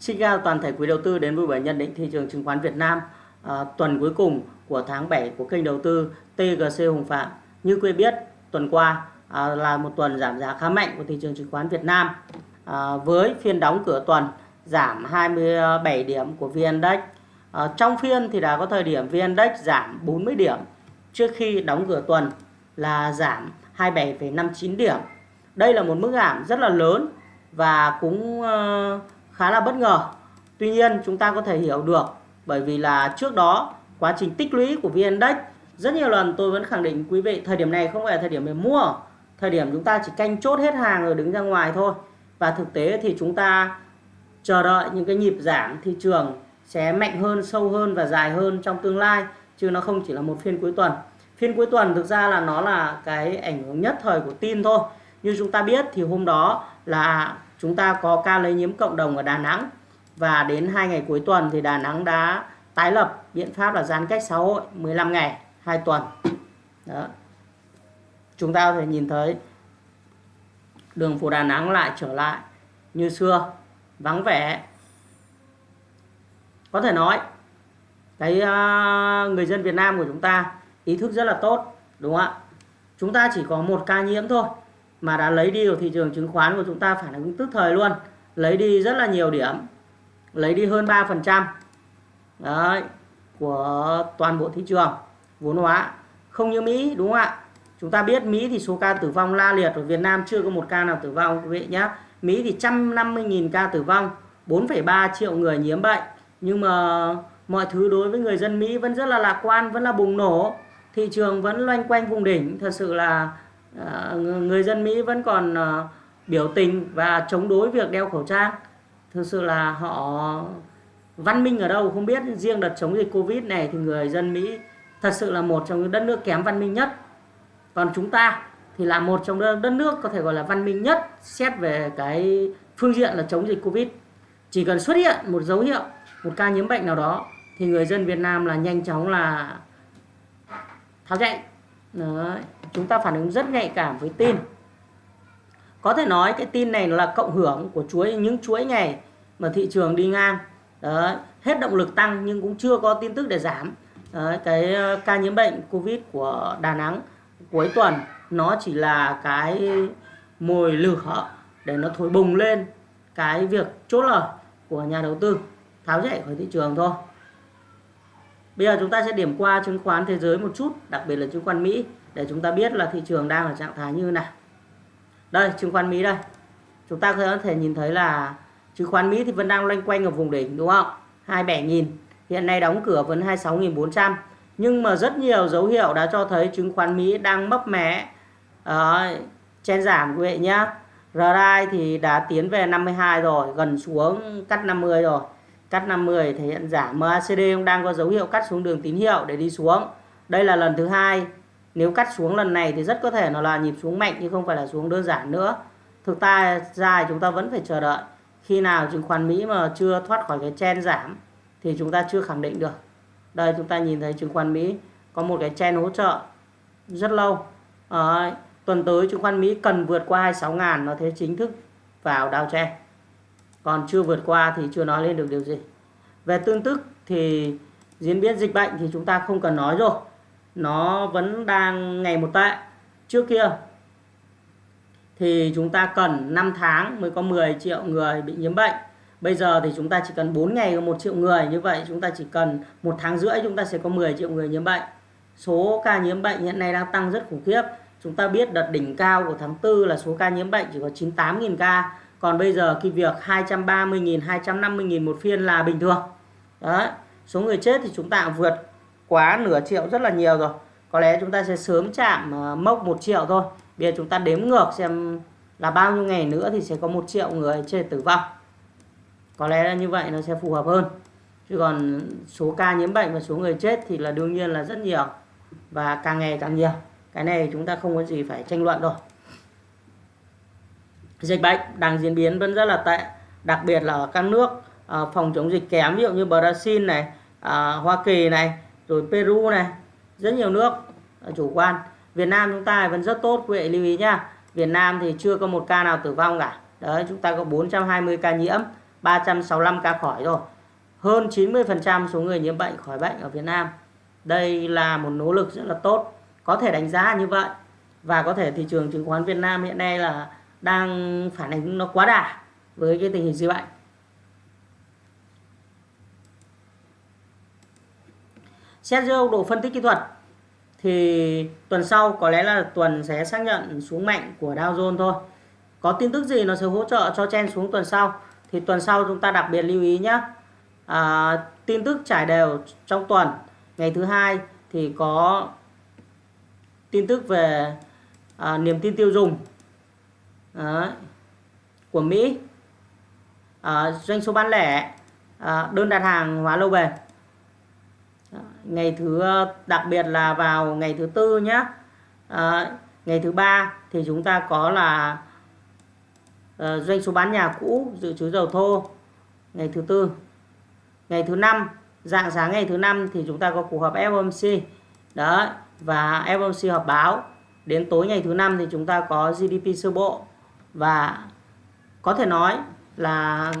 Xin chào toàn thể quý đầu tư đến với buổi nhận định thị trường chứng khoán Việt Nam à, tuần cuối cùng của tháng 7 của kênh đầu tư TGC Hùng Phạm. Như quý biết, tuần qua à, là một tuần giảm giá khá mạnh của thị trường chứng khoán Việt Nam à, với phiên đóng cửa tuần giảm 27 điểm của VN-Index. À, trong phiên thì đã có thời điểm VN-Index giảm 40 điểm trước khi đóng cửa tuần là giảm 27,59 điểm. Đây là một mức giảm rất là lớn và cũng uh, khá là bất ngờ. Tuy nhiên chúng ta có thể hiểu được bởi vì là trước đó quá trình tích lũy của VN Index rất nhiều lần tôi vẫn khẳng định quý vị thời điểm này không phải là thời điểm để mua. Thời điểm chúng ta chỉ canh chốt hết hàng rồi đứng ra ngoài thôi. Và thực tế thì chúng ta chờ đợi những cái nhịp giảm thị trường sẽ mạnh hơn, sâu hơn và dài hơn trong tương lai chứ nó không chỉ là một phiên cuối tuần. Phiên cuối tuần thực ra là nó là cái ảnh hưởng nhất thời của tin thôi. Như chúng ta biết thì hôm đó là chúng ta có ca lây nhiễm cộng đồng ở Đà Nẵng. Và đến hai ngày cuối tuần thì Đà Nẵng đã tái lập biện pháp là giãn cách xã hội 15 ngày 2 tuần. Đó. Chúng ta có thể nhìn thấy đường phố Đà Nẵng lại trở lại như xưa vắng vẻ. Có thể nói cái uh, người dân Việt Nam của chúng ta ý thức rất là tốt đúng không ạ? Chúng ta chỉ có một ca nhiễm thôi mà đã lấy đi của thị trường chứng khoán của chúng ta phản ứng tức thời luôn. Lấy đi rất là nhiều điểm. Lấy đi hơn 3% đấy của toàn bộ thị trường vốn hóa. Không như Mỹ đúng không ạ? Chúng ta biết Mỹ thì số ca tử vong la liệt ở Việt Nam chưa có một ca nào tử vong quý vị nhé Mỹ thì 150.000 ca tử vong 4,3 triệu người nhiễm bệnh. Nhưng mà mọi thứ đối với người dân Mỹ vẫn rất là lạc quan vẫn là bùng nổ. Thị trường vẫn loanh quanh vùng đỉnh. Thật sự là Ờ, người dân Mỹ vẫn còn ờ, biểu tình và chống đối việc đeo khẩu trang. Thực sự là họ văn minh ở đâu không biết, riêng đợt chống dịch covid này thì người dân mỹ thật sự là một trong những đất nước kém văn minh nhất. Còn chúng ta thì là một trong đất nước có thể gọi là văn minh nhất, xét về cái phương diện là chống dịch covid. Chỉ cần xuất hiện một dấu hiệu, một ca nhiễm bệnh nào đó thì người dân Việt Nam là nhanh chóng là tháo chạy. Đấy chúng ta phản ứng rất nhạy cảm với tin. Có thể nói cái tin này là cộng hưởng của chuỗi những chuỗi ngày mà thị trường đi ngang. Đấy, hết động lực tăng nhưng cũng chưa có tin tức để giảm. Đấy, cái ờ, ca nhiễm bệnh covid của Đà Nẵng cuối tuần nó chỉ là cái mồi lửa để nó thổi bùng lên cái việc chốt lời của nhà đầu tư tháo chạy khỏi thị trường thôi. Bây giờ chúng ta sẽ điểm qua chứng khoán thế giới một chút đặc biệt là chứng khoán Mỹ để chúng ta biết là thị trường đang ở trạng thái như nào. Đây chứng khoán Mỹ đây. Chúng ta có thể nhìn thấy là chứng khoán Mỹ thì vẫn đang loanh quanh ở vùng đỉnh đúng không? 27.000 hiện nay đóng cửa vẫn 26.400 nhưng mà rất nhiều dấu hiệu đã cho thấy chứng khoán Mỹ đang mấp mé. Đấy, chen giảm quý vị nhé. RSI thì đã tiến về 52 rồi gần xuống cắt 50 rồi. Cắt 50 thể hiện giảm. MACD cũng đang có dấu hiệu cắt xuống đường tín hiệu để đi xuống. Đây là lần thứ hai nếu cắt xuống lần này thì rất có thể nó là nhịp xuống mạnh nhưng không phải là xuống đơn giản nữa. Thực ta ra chúng ta vẫn phải chờ đợi. Khi nào chứng khoán Mỹ mà chưa thoát khỏi cái chen giảm thì chúng ta chưa khẳng định được. Đây chúng ta nhìn thấy chứng khoán Mỹ có một cái chen hỗ trợ rất lâu. À, tuần tới chứng khoán Mỹ cần vượt qua 26 ngàn nó thế chính thức vào đào chen còn chưa vượt qua thì chưa nói lên được điều gì. Về tương tức thì diễn biến dịch bệnh thì chúng ta không cần nói rồi nó vẫn đang ngày một tệ. Trước kia thì chúng ta cần 5 tháng mới có 10 triệu người bị nhiễm bệnh. Bây giờ thì chúng ta chỉ cần 4 ngày có 1 triệu người, như vậy chúng ta chỉ cần một tháng rưỡi chúng ta sẽ có 10 triệu người nhiễm bệnh. Số ca nhiễm bệnh hiện nay đang tăng rất khủng khiếp. Chúng ta biết đợt đỉnh cao của tháng 4 là số ca nhiễm bệnh chỉ có 98.000 ca. Còn bây giờ cái việc 230.000 250.000 một phiên là bình thường. Đấy, số người chết thì chúng ta vượt quá nửa triệu rất là nhiều rồi. Có lẽ chúng ta sẽ sớm chạm ờ, mốc 1 triệu thôi. Bây giờ chúng ta đếm ngược xem là bao nhiêu ngày nữa thì sẽ có một triệu người chết tử vong. Có lẽ là như vậy nó sẽ phù hợp hơn. Chứ còn số ca nhiễm bệnh và số người chết thì là đương nhiên là rất nhiều và càng ngày càng nhiều. Cái này chúng ta không có gì phải tranh luận rồi dịch bệnh đang diễn biến vẫn rất là tệ, đặc biệt là ở các nước ờ, phòng chống dịch kém, ví dụ như Brazil này ờ, Hoa Kỳ này rồi Peru này, rất nhiều nước à, chủ quan. Việt Nam chúng ta vẫn rất tốt, quý vị lưu ý nhá. Việt Nam thì chưa có một ca nào tử vong cả. Đấy, chúng ta có 420 ca nhiễm 365 ca khỏi rồi. Hơn 90% số người nhiễm bệnh khỏi bệnh ở Việt Nam. Đây là một nỗ lực rất là tốt. Có thể đánh giá như vậy. Và có thể thị trường chứng khoán Việt Nam hiện nay là đang phản ánh nó quá đà với cái tình hình dịch bệnh. Xét dưới độ phân tích kỹ thuật thì tuần sau có lẽ là tuần sẽ xác nhận xuống mạnh của Dow Jones thôi. Có tin tức gì nó sẽ hỗ trợ cho chen xuống tuần sau? Thì tuần sau chúng ta đặc biệt lưu ý nhé à, tin tức trải đều trong tuần. Ngày thứ hai thì có tin tức về à, niềm tin tiêu dùng à, của Mỹ. À, doanh số bán lẻ à, đơn đặt hàng hóa lâu bền ngày thứ ờ, đặc biệt là vào ngày thứ tư nhé à, ờ, ngày thứ ba thì chúng ta có là uh, doanh số bán nhà cũ dự trữ dầu thô ngày thứ tư. Ngày thứ năm dạng sáng ngày thứ năm thì chúng ta có cuộc họp FOMC đó và FOMC họp báo. Đến tối ngày thứ năm thì chúng ta có GDP sơ bộ. Và có thể nói là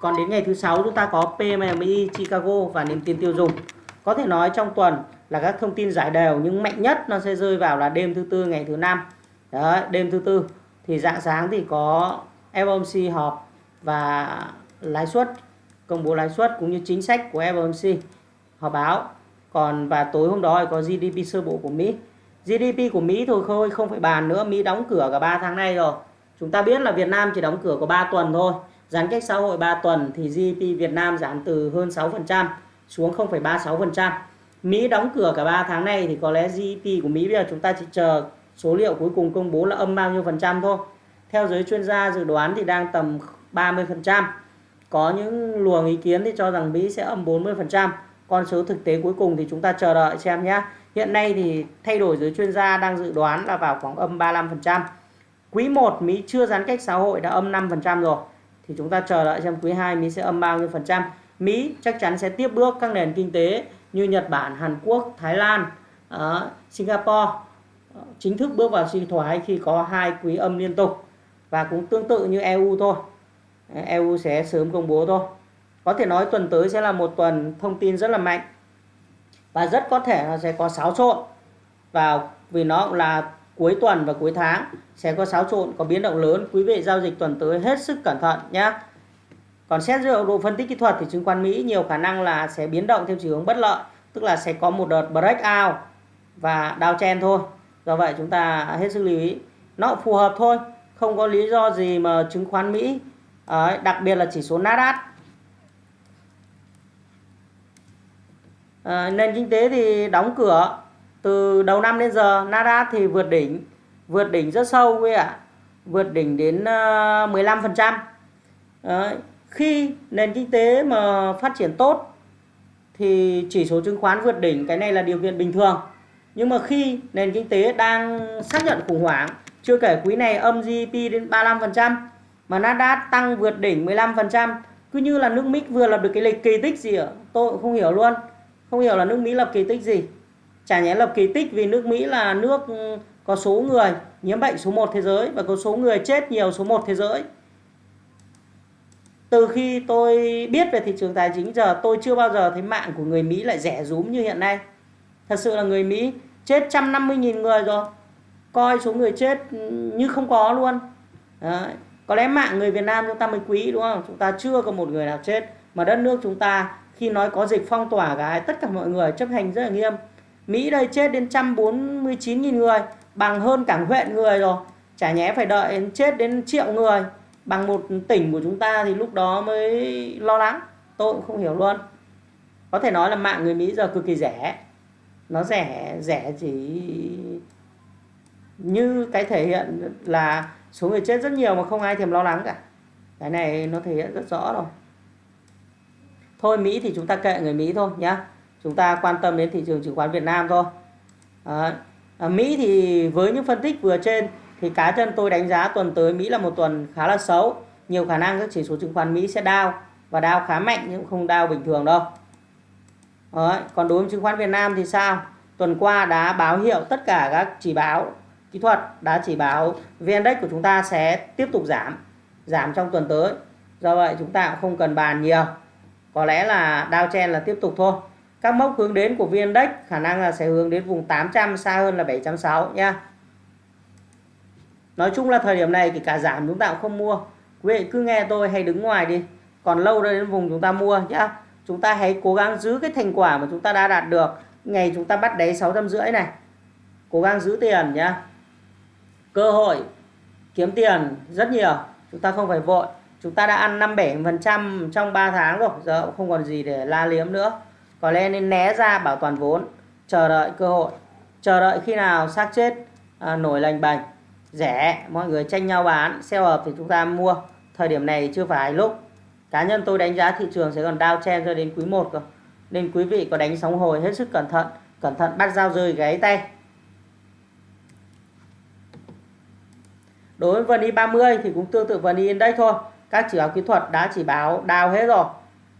còn đến ngày thứ sáu chúng ta có PMI Chicago và niềm tin tiêu dùng có thể nói trong tuần là các thông tin giải đều nhưng mạnh nhất nó sẽ rơi vào là đêm thứ tư ngày thứ năm. Đấy, đêm thứ tư. Thì dạng sáng thì có FOMC họp và lãi suất công bố lãi suất cũng như chính sách của FOMC họp báo. Còn và tối hôm đó thì có GDP sơ bộ của Mỹ. GDP của Mỹ thôi thôi không phải bàn nữa. Mỹ đóng cửa cả 3 tháng nay rồi. Chúng ta biết là Việt Nam chỉ đóng cửa có 3 tuần thôi. Giãn cách xã hội 3 tuần thì GDP Việt Nam giảm từ hơn 6% xuống 0,36%. Mỹ đóng cửa cả 3 tháng này thì có lẽ GDP của Mỹ bây giờ chúng ta chỉ chờ số liệu cuối cùng công bố là âm bao nhiêu phần trăm thôi. Theo giới chuyên gia dự đoán thì đang tầm 30%. Có những luồng ý kiến thì cho rằng Mỹ sẽ âm 40%. Con số thực tế cuối cùng thì chúng ta chờ đợi xem nhé. Hiện nay thì thay đổi giới chuyên gia đang dự đoán là vào khoảng âm 35%. Quý 1 Mỹ chưa giãn cách xã hội đã âm 5% rồi. Thì chúng ta chờ đợi xem quý 2 Mỹ sẽ âm bao nhiêu phần trăm. Mỹ chắc chắn sẽ tiếp bước các nền kinh tế như Nhật Bản, Hàn Quốc, Thái Lan, ờ, Singapore ờ, chính thức bước vào suy thoái khi có hai quý âm liên tục và cũng tương tự như EU thôi. Ờ, EU sẽ sớm công bố thôi. Có thể nói tuần tới sẽ là một tuần thông tin rất là mạnh và rất có thể nó sẽ có xáo trộn vào vì nó là cuối tuần và cuối tháng sẽ có xáo trộn có biến động lớn quý vị giao dịch tuần tới hết sức cẩn thận nhé còn xét dựa độ phân tích kỹ thuật thì chứng khoán Mỹ nhiều khả năng là sẽ biến động theo chiều hướng bất lợi tức là sẽ có một đợt breakout và downtrend thôi. Do vậy chúng ta hết sức lưu ý. Nó phù hợp thôi không có lý do gì mà chứng khoán Mỹ đặc biệt là chỉ số Nasdaq. À, nền kinh tế thì đóng cửa từ đầu năm đến giờ Nasdaq thì vượt đỉnh vượt đỉnh rất sâu quý ạ. Vượt đỉnh đến ờ, 15% Đấy khi nền kinh tế mà phát triển tốt thì chỉ số chứng khoán vượt đỉnh, cái này là điều kiện bình thường. Nhưng mà khi nền kinh tế đang xác nhận khủng hoảng, chưa kể quý này âm GDP đến 35% mà Nasdaq tăng vượt đỉnh 15% cứ như là nước Mỹ vừa lập được cái lịch kỳ tích gì ạ? Tôi cũng không hiểu luôn. Không hiểu là nước Mỹ lập kỳ tích gì. Chả nhẽ lập kỳ tích vì nước Mỹ là nước ừ, có số người nhiễm bệnh số 1 thế giới và có số người chết nhiều số 1 thế giới từ khi tôi biết về thị trường tài chính, giờ tôi chưa bao giờ thấy mạng của người Mỹ lại rẻ rúm như hiện nay. Thật sự là người Mỹ chết 150.000 người rồi. Coi số người chết ừ, như không có luôn. Đấy. có lẽ mạng người Việt Nam chúng ta mới quý, đúng không? Chúng ta chưa có một người nào chết. Mà đất nước chúng ta, khi nói có dịch phong tỏa cái tất cả mọi người chấp hành rất là nghiêm. Mỹ đây chết đến 149.000 người, bằng hơn cả huyện người rồi. Chả nhẽ phải đợi chết đến triệu người bằng một tỉnh của chúng ta thì lúc đó mới lo lắng. Tôi cũng không hiểu luôn. Có thể nói là mạng người Mỹ giờ cực kỳ rẻ. Nó rẻ rẻ chỉ như cái thể hiện là số người chết rất nhiều mà không ai thèm lo lắng cả. Cái này nó thể hiện rất rõ rồi. Thôi Mỹ thì chúng ta kệ người Mỹ thôi nhá. Chúng ta quan tâm đến thị trường chứng khoán Việt Nam thôi. À, Mỹ thì với những phân tích vừa trên thì cá nhân tôi đánh giá tuần tới Mỹ là một tuần khá là xấu. Nhiều khả năng các chỉ số chứng khoán Mỹ sẽ đau và đau khá mạnh nhưng không đau bình thường đâu. Đấy. còn đối với chứng khoán Việt Nam thì sao? Tuần qua đã báo hiệu tất cả các chỉ báo kỹ thuật, đã chỉ báo VN-Index của chúng ta sẽ tiếp tục giảm giảm trong tuần tới. Do vậy chúng ta cũng không cần bàn nhiều. Có lẽ là downtrend là tiếp tục thôi. Các mốc hướng đến của VN Index khả năng là sẽ hướng đến vùng 800 xa hơn là 760 nha nói chung là thời điểm này thì cả giảm chúng ta cũng không mua. Quý vị cứ nghe tôi hay đứng ngoài đi. Còn lâu đến vùng chúng ta mua nhá. Chúng ta hãy cố gắng giữ cái thành quả mà chúng ta đã đạt được. Ngày chúng ta bắt đáy sáu trăm rưỡi này. Cố gắng giữ tiền nhá. Cơ hội kiếm tiền rất nhiều. Chúng ta không phải vội. Chúng ta đã ăn 57% trong 3 tháng rồi. Giờ cũng không còn gì để la liếm nữa. Có lẽ nên né ra bảo toàn vốn. Chờ đợi cơ hội. Chờ đợi khi nào xác chết à, nổi lành bành rẻ mọi người tranh nhau bán sell hợp thì chúng ta mua. Thời điểm này chưa phải lúc. Cá nhân tôi đánh giá thị trường sẽ còn đao chen cho đến quý 1 cơ. Nên quý vị có đánh sóng hồi hết sức cẩn thận cẩn thận bắt dao rơi gáy tay. Đối với VN 30 thì cũng tương tự VN Index thôi. Các chỉ báo kỹ thuật đã chỉ báo đao hết rồi.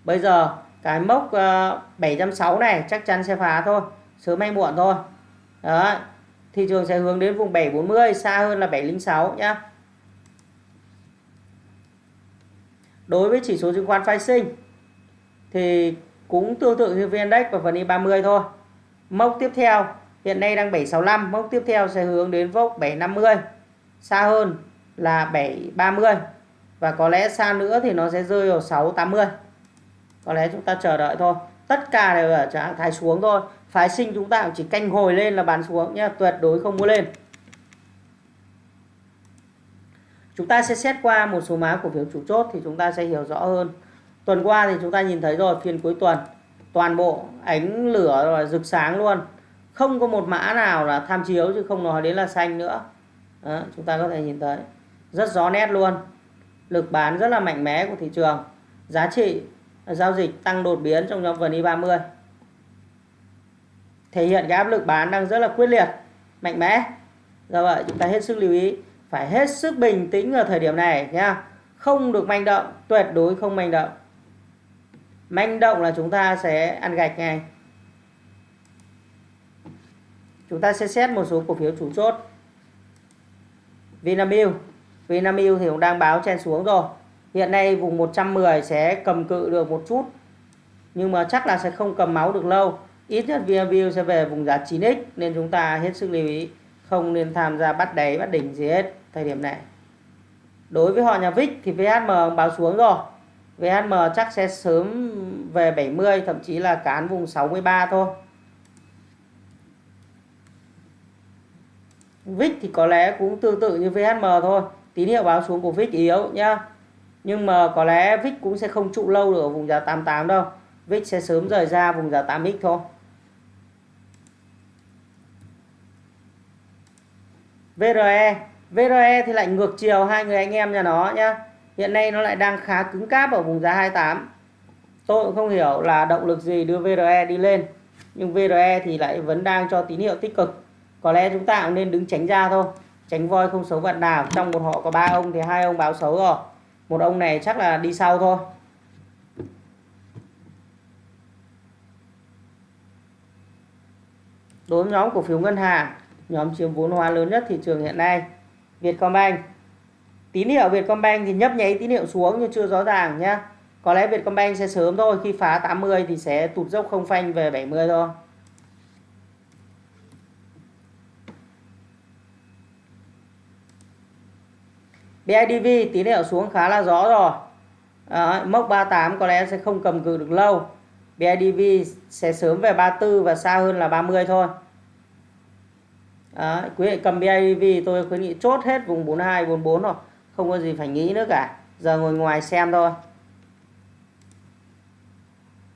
Bây giờ cái mốc ờ, uh, 760 này chắc chắn sẽ phá thôi. Sớm hay muộn thôi. Đấy thị trường sẽ hướng đến vùng 740 xa hơn là 706 nhá. Đối với chỉ số chứng khoán phái sinh thì cũng tương tự như VN Index và phần I30 thôi. Mốc tiếp theo hiện nay đang 765 mốc tiếp theo sẽ hướng đến vốc 750 xa hơn là 730 và có lẽ xa nữa thì nó sẽ rơi vào 680 có lẽ chúng ta chờ đợi thôi. Tất cả đều ở trạng thái xuống thôi phái sinh chúng ta cũng chỉ canh hồi lên là bán xuống nhé tuyệt đối không mua lên. Chúng ta sẽ xét qua một số mã cổ phiếu chủ chốt thì chúng ta sẽ hiểu rõ hơn. Tuần qua thì chúng ta nhìn thấy rồi phiên cuối tuần toàn bộ ánh lửa rồi rực sáng luôn. Không có một mã nào là tham chiếu chứ không nói đến là xanh nữa. Đó, chúng ta có thể nhìn thấy. Rất rõ nét luôn. Lực bán rất là mạnh mẽ của thị trường. Giá trị giao dịch tăng đột biến trong nhóm vn e 30 thể hiện cái áp lực bán đang rất là quyết liệt, mạnh mẽ. Do vậy chúng ta hết sức lưu ý, phải hết sức bình tĩnh ở thời điểm này nha không được manh động, tuyệt đối không manh động. Manh động là chúng ta sẽ ăn gạch ngay. Chúng ta sẽ xét một số cổ phiếu chủ chốt. Vinamilk Vinamilk thì cũng đang báo chen xuống rồi. Hiện nay vùng 110 sẽ cầm cự được một chút. Nhưng mà chắc là sẽ không cầm máu được lâu ít nhất VNView sẽ về vùng giá 9x nên chúng ta hết sức lưu ý, không nên tham gia bắt đáy, bắt đỉnh gì hết thời điểm này. Đối với họ nhà VIX thì VHM báo xuống rồi. VHM chắc sẽ sớm về 70 thậm chí là cán vùng 63 thôi. VIX thì có lẽ cũng tương tự như VHM thôi. Tín hiệu báo xuống của VIX yếu nhá. Nhưng mà có lẽ VIX cũng sẽ không trụ lâu được ở vùng giá 88 đâu. VIX sẽ sớm rời ra vùng giá 8x thôi. VRE VRE thì lại ngược chiều hai người anh em nhà nó nhá. Hiện nay nó lại đang khá cứng cáp ở vùng giá 28 tôi cũng không hiểu là động lực gì đưa VRE đi lên. Nhưng VRE thì lại vẫn đang cho tín hiệu tích cực. Có lẽ chúng ta cũng nên đứng tránh ra thôi. Tránh voi không xấu vận nào. Trong một họ có ba ông thì hai ông báo xấu rồi. Một ông này chắc là đi sau thôi. Đối với nhóm cổ phiếu ngân hàng nhóm chiếm vốn hóa lớn nhất thị trường hiện nay. Vietcombank. Tín hiệu Vietcombank thì nhấp nháy tín hiệu xuống nhưng chưa rõ ràng nhé, có lẽ Vietcombank sẽ sớm thôi khi phá 80 thì sẽ tụt dốc không phanh về 70 thôi. BIDV tín hiệu xuống khá là rõ rồi. À, mốc 38 có lẽ sẽ không cầm cự được lâu. BIDV sẽ sớm về 34 và xa hơn là 30 thôi. Đấy, quý vị cầm BIDV tôi khuyến nghị chốt hết vùng 42 44 rồi không có gì phải nghĩ nữa cả. Giờ ngồi ngoài xem thôi.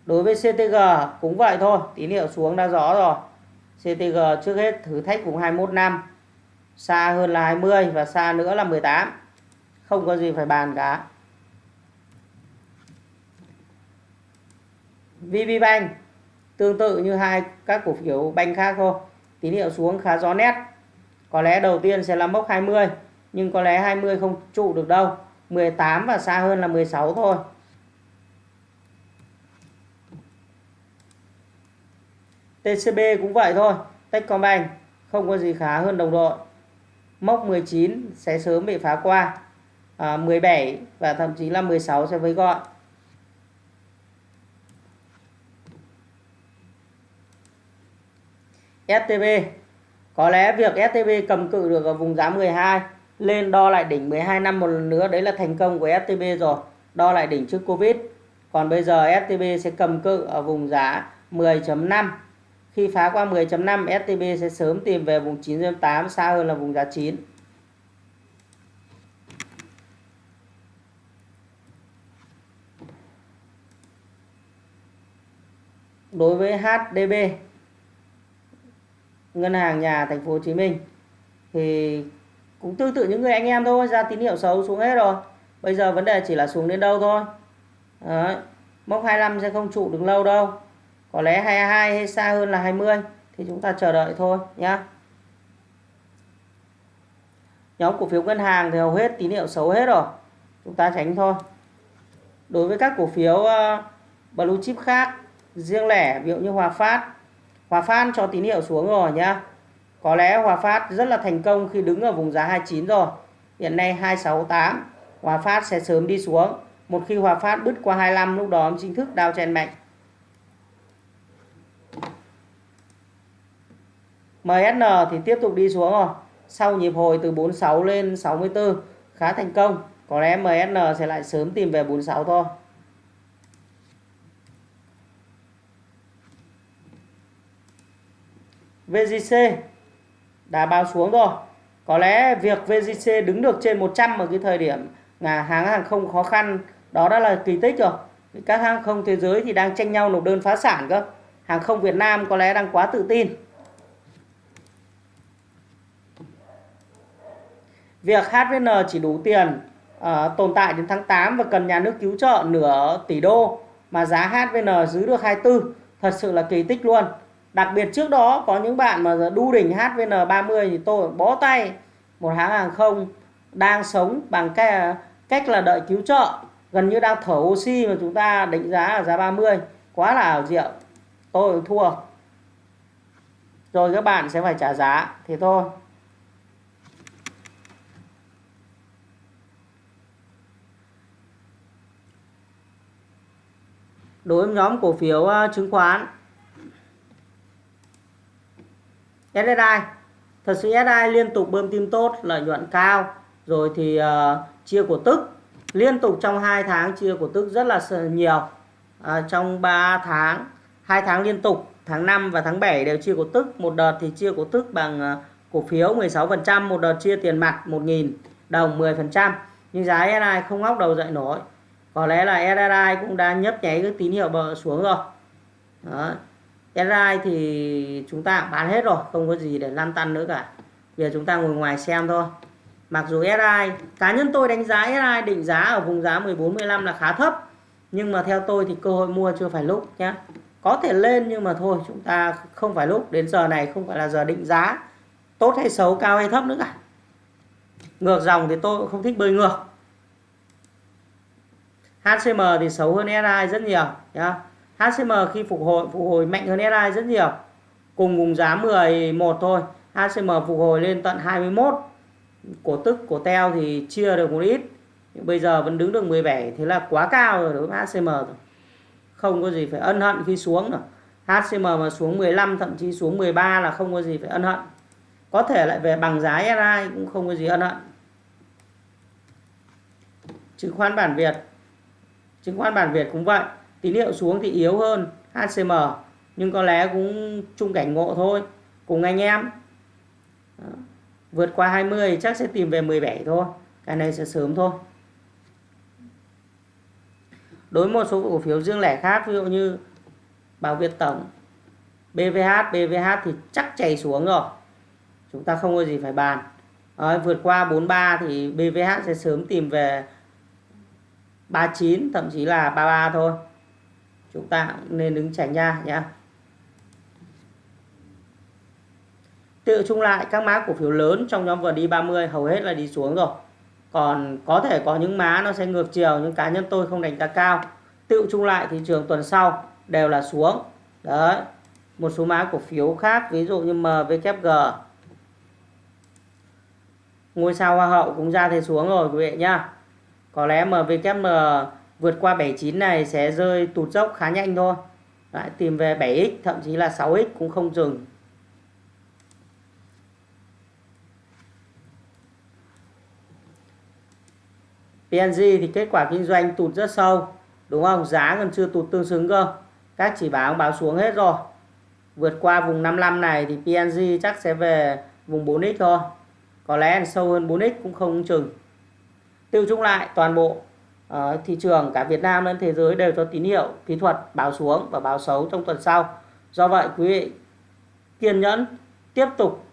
Đối với CTG cũng vậy thôi tín hiệu xuống đã rõ rồi. CTG trước hết thử thách vùng 21 năm xa hơn là 20 và xa nữa là 18 không có gì phải bàn cả. VPBank tương tự như hai các cổ phiếu banh khác thôi tín hiệu xuống khá rõ nét. Có lẽ đầu tiên sẽ là mốc 20 nhưng có lẽ 20 không trụ được đâu. 18 và xa hơn là 16 thôi. TCB cũng vậy thôi. Techcombank không có gì khá hơn đồng đội. Mốc 19 sẽ sớm bị phá qua. À, 17 và thậm chí là 16 sẽ với gọi. STB có lẽ việc STB cầm cự được ở vùng giá 12 lên đo lại đỉnh 12 năm một lần nữa, đấy là thành công của STB rồi. Đo lại đỉnh trước Covid. Còn bây giờ STB sẽ cầm cự ở vùng giá 10.5 khi phá qua 10.5 STB sẽ sớm tìm về vùng 9.8 xa hơn là vùng giá 9 đối với HDB ngân hàng nhà thành phố Hồ Chí Minh. Thì cũng tương tự những người anh em thôi ra tín hiệu xấu xuống hết rồi. Bây giờ vấn đề chỉ là xuống đến đâu thôi. Đấy. mốc 25 sẽ không trụ được lâu đâu. Có lẽ 22 hay xa hơn là 20 thì chúng ta chờ đợi thôi nhá. Nhóm cổ phiếu ngân hàng thì hầu hết tín hiệu xấu hết rồi. Chúng ta tránh thôi. Đối với các cổ phiếu uh, blue chip khác riêng lẻ ví dụ như Hòa Phát Hòa Phát cho tín hiệu xuống rồi nhá. Có lẽ Hòa Phát rất là thành công khi đứng ở vùng giá 29 rồi. Hiện nay 268 Hòa Phát sẽ sớm đi xuống. Một khi Hòa Phát bứt qua 25 lúc đó chính thức đao chen mạnh. MSN thì tiếp tục đi xuống rồi. Sau nhịp hồi từ 46 lên 64 khá thành công. Có lẽ MSN sẽ lại sớm tìm về 46 thôi. VGC đã báo xuống rồi. Có lẽ việc VGC đứng được trên 100 ở cái thời điểm là hãng hàng không khó khăn đó đã là kỳ tích rồi. Các hãng không thế giới thì đang tranh nhau nộp đơn phá sản cơ. Hàng không Việt Nam có lẽ đang quá tự tin. Việc HVN chỉ đủ tiền uh, tồn tại đến tháng 8 và cần nhà nước cứu trợ nửa tỷ đô mà giá HVN giữ được 24 thật sự là kỳ tích luôn đặc biệt trước đó có những bạn mà đu đỉnh HVN30 thì tôi bó tay, một hãng hàng không đang sống bằng cái, cách là đợi cứu trợ, gần như đang thở oxy mà chúng ta định giá ở giá 30 quá là ảo diệu. Tôi thua. Rồi các bạn sẽ phải trả giá thì thôi. Đối với nhóm cổ phiếu ờ, chứng khoán SSI thật sự SSI liên tục bơm tim tốt lợi nhuận cao. Rồi thì uh, chia cổ tức. Liên tục trong 2 tháng chia cổ tức rất là nhiều. À, trong 3 tháng 2 tháng liên tục tháng 5 và tháng 7 đều chia cổ tức. Một đợt thì chia cổ tức bằng uh, cổ phiếu 16% một đợt chia tiền mặt 1.000 đồng 10% nhưng giá SSI không ngóc đầu dậy nổi. Có lẽ là SSI cũng đã nhấp nháy cái tín hiệu bờ xuống rồi. Đó. SSI thì chúng ta bán hết rồi, không có gì để lăn tăn nữa cả. Giờ chúng ta ngồi ngoài xem thôi. Mặc dù SI cá nhân tôi đánh giá SI định giá ở vùng giá 14 15 là khá thấp. Nhưng mà theo tôi thì cơ hội mua chưa phải lúc nhé có thể lên nhưng mà thôi, chúng ta không phải lúc. Đến giờ này không phải là giờ định giá tốt hay xấu, cao hay thấp nữa cả. Ngược dòng thì tôi cũng không thích bơi ngược. HCM thì xấu hơn SI rất nhiều nhá. HCM khi phục hồi phục hồi mạnh hơn SI rất nhiều. Cùng vùng giá 11 thôi. HCM phục hồi lên tận 21 cổ tức, cổ teo thì chia được một ít. Nhưng bây giờ vẫn đứng được 17 thế là quá cao rồi đối với HCM rồi. Không có gì phải ân hận khi xuống nữa. HCM mà xuống 15 thậm chí xuống 13 là không có gì phải ân hận. Có thể lại về bằng giá SI cũng không có gì ân hận. Chứng khoán bản Việt. Chứng khoán bản Việt cũng vậy tín hiệu xuống thì yếu hơn HCM nhưng có lẽ cũng chung cảnh ngộ thôi cùng anh em. Đó. vượt qua 20 chắc sẽ tìm về 17 thôi cái này sẽ sớm thôi. Đối với một số cổ phiếu riêng lẻ khác ví dụ như Bảo Việt Tổng BVH BVH thì chắc chảy xuống rồi chúng ta không có gì phải bàn. Đấy, vượt qua 43 thì BVH sẽ sớm tìm về 39 thậm chí là 33 thôi chúng ta nên đứng tránh ra nhé tự chung lại các mã cổ phiếu lớn trong nhóm VN30 hầu hết là đi xuống rồi. Còn có thể có những má nó sẽ ngược chiều, nhưng cá nhân tôi không đánh giá cao. Tự chung lại thị trường tuần sau đều là xuống. Đấy, một số mã cổ phiếu khác, ví dụ như MVKG ngôi sao hoa hậu cũng ra thế xuống rồi, quý vị nhá. Có lẽ MVKM vượt qua 79 này sẽ rơi tụt dốc khá nhanh thôi. Đấy, tìm về 7x thậm chí là 6x cũng không dừng. PNG thì kết quả kinh doanh tụt rất sâu đúng không? Giá còn chưa tụt tương xứng cơ. Các chỉ báo báo xuống hết rồi. Vượt qua vùng 55 này thì PNG chắc sẽ về vùng 4x thôi. Có lẽ sâu hơn 4x cũng không chừng. Tiêu chung lại toàn bộ uh, thị trường cả Việt Nam lẫn thế giới đều cho tín hiệu kỹ thuật báo xuống và báo xấu trong tuần sau. Do vậy quý vị kiên nhẫn tiếp tục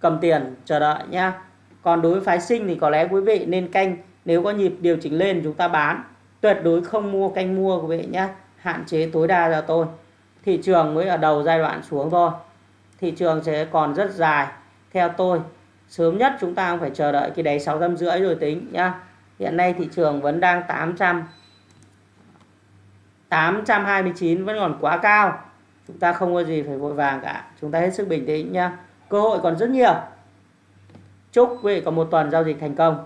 cầm tiền chờ đợi nha còn đối với phái sinh thì có lẽ quý vị nên canh nếu có nhịp điều chỉnh lên chúng ta bán tuyệt đối không mua canh mua quý vị nhé hạn chế tối đa cho tôi. Thị trường mới ở đầu giai đoạn xuống thôi. Thị trường sẽ còn rất dài. Theo tôi sớm nhất chúng ta phải chờ đợi cái đáy sáu rưỡi rồi tính nhá hiện nay thị trường vẫn đang 800 829 vẫn còn quá cao. Chúng ta không có gì phải vội vàng cả. Chúng ta hết sức bình tĩnh nhá. Cơ hội còn rất nhiều. Chúc quý vị có một tuần giao dịch thành công.